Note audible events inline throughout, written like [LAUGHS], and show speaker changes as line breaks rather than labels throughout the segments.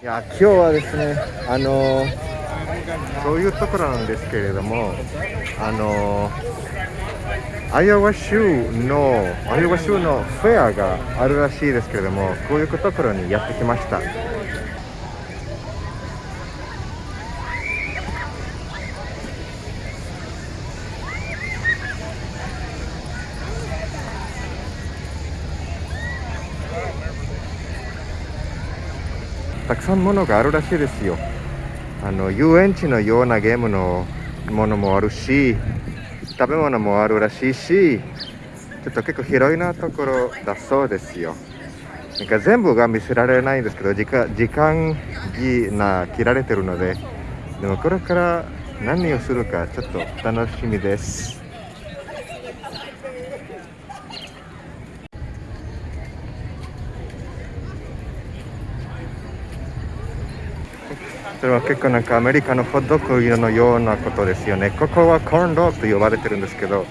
いや今日はですねあのそういうところなんですけれどもあのアイオワ州のアイオワ州のフェアがあるらしいですけれどもこういうところにやってきました。たくさんものがあるらしいですよ。あの遊園地のようなゲームのものもあるし食べ物もあるらしいしちょっと結構広いなところだそうですよ。なんか全部が見せられないんですけど時間時間が切られてるのででもこれから何をするかちょっと楽しみです。それは結構なんかアメリカのホットドッグのようなことですよね。ここはコーンドッグと呼ばれてるんですけど、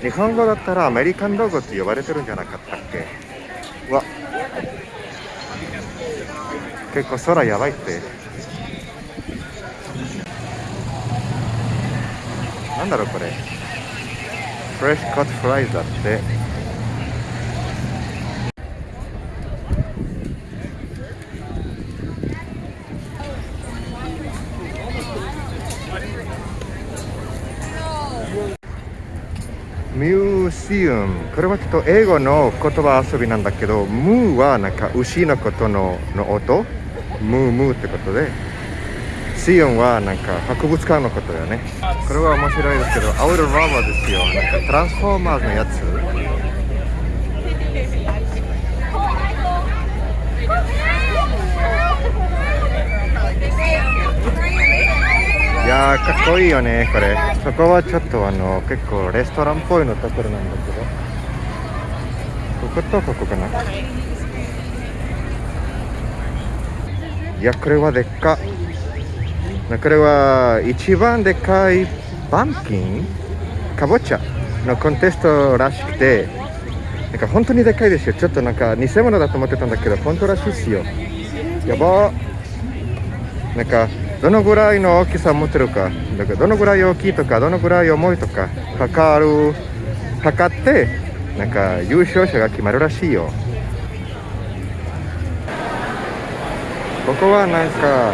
日本語だったらアメリカンドッグと呼ばれてるんじゃなかったっけ？わ結構空やばいって。なんだろうこれ。フレッシュカットフライズだって。ミューシウム。これはちょっと英語の言葉遊びなんだけどムーはなんか牛のことのの音？ムームーってことで。シウンはなんか博物館のことだよね。これは面白いですけどアウトラバーですよ。なんかトランスフォーマーズのやついやーかっこいいよねこれ。そこはちょっとあの結構レストランっぽいのところなんだけど。こことここかな。いやこれはでっか。これは一番でかいバンキン？かぼちゃのコンテストらしくて。なんか本当にでかいですよ。ちょっとなんか偽物だと思ってたんだけど本当らしいですよ。やばなんかどのぐらいの大きさ持ってるか。だからどのぐらい大きいとかどのぐらい重いとか測る測ってなんか優勝者が決まるらしいよ。ここはなんか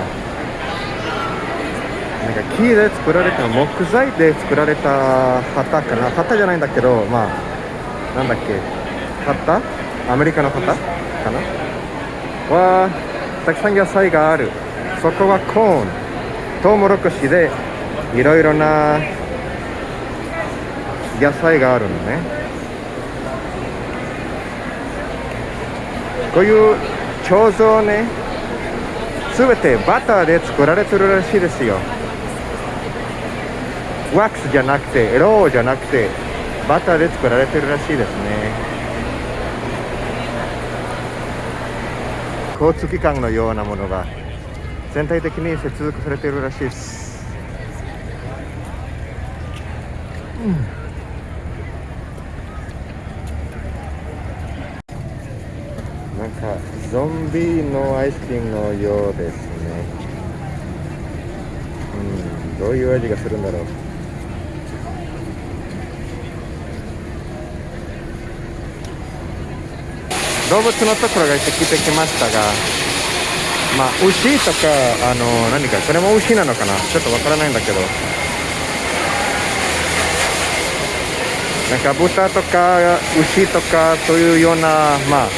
なんか木で作られた木材で作られた旗かな。旗じゃないんだけどまあなんだっけ。旗？アメリカの旗かな。はたくさん野菜がある。そこはコーン。トウモロコシでいろいろな野菜があるのね。こういう彫像ね全てバターで作られてるらしいですよ。ワックスじゃなくてローじゃなくてバターで作られてるらしいですね。交通機関のようなものが。全体的に接続されているらしいです、うん、なんかゾンビのアイスクリームのようですね。うん。どういう味がするんだろう。動物のところが行ってきてきましたがまあ牛とかあの何かそれも牛なのかな？ちょっとわからないんだけど。なんか豚とか牛とかそういうようなまあ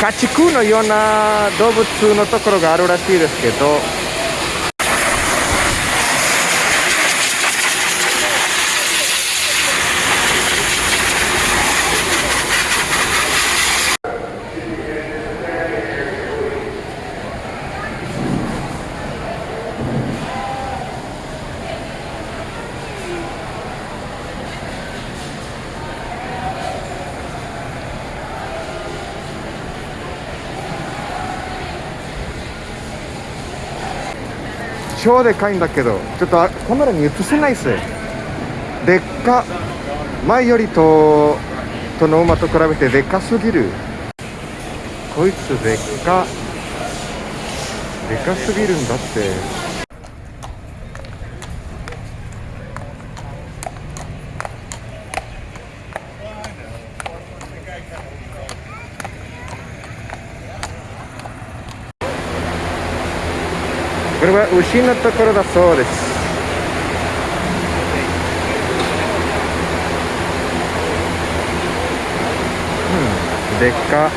家畜のような動物のところがあるらしいですけど。超でかいんだけどちょっとカメラに映せないっす。でっか前よりととの馬と比べてでかすぎる。こいつでっかでかすぎるんだって。これは牛のところだそうです。うんでっか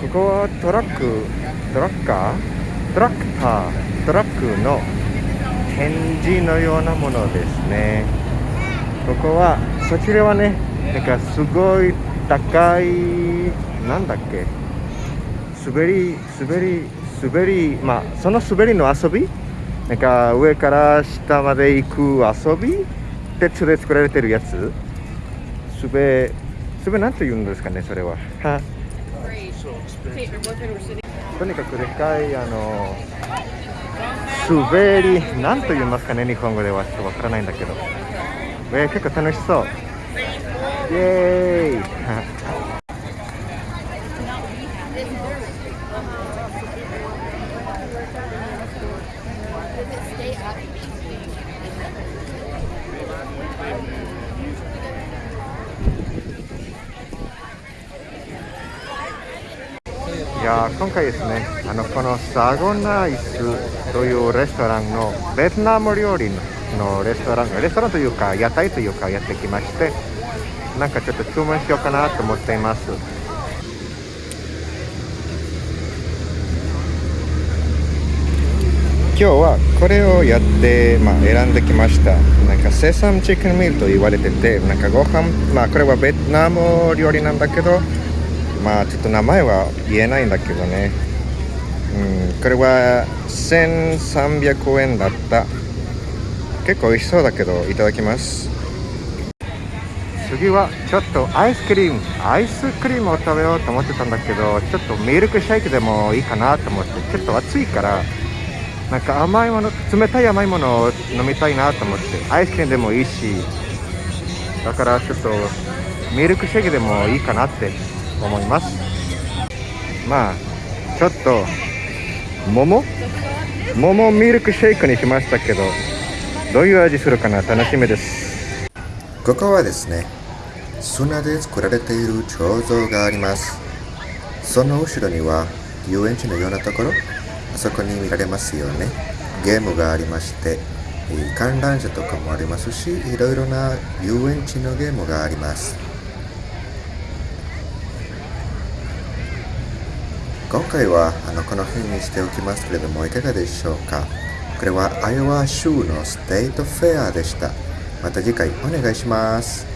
ここはトラックトラッカー？トラクタートラックの展示のようなものですね。ここはそちらはねなんかすごい高いなんだっけ？滑り滑り滑りまあその滑りの遊び？なんか上から下まで行く遊び？鉄で作られてるやつ？滑滑なんて言うんですかねそれは。はとにかくでかいあの滑りなんと言いますかね日本語ではちょっとわからないんだけど、えー結構楽しそう。イエーイ。い [LAUGHS] やー今回ですねあのこのサゴナイスというレストランのベトナム料理のレストランレストランというか屋台というかやってきましてなんかちょっと注文しようかなと思っています。今日はこれをやって、まあ、選んできました。なんかセサムチキンミールと言われててなんかご飯まあこれはベトナム料理なんだけどまあちょっと名前は言えないんだけどね。うんこれは1300円だった。結構美味しそうだけどいただきます。次はちょっとアイスクリーム。アイスクリームを食べようと思ってたんだけどちょっとミルクシェイクでもいいかなと思って。ちょっと暑いからなんか甘いもの冷たい甘いものを飲みたいなと思って。アイスクリームでもいいしだからちょっとミルクシェイクでもいいかなって。思います。まあちょっと桃？桃ミルクシェイクにしましたけどどういう味するかな？楽しみです。
ここはですね砂で作られている彫像があります。その後ろには遊園地のようなところ？あそこに見られますよね。ゲームがありまして観覧車とかもありますしいろいろな遊園地のゲームがあります。今回はあのこの辺にしておきますけれどもいかがでしょうか？これはアイオワ州のステートフェアでした。また次回お願いします。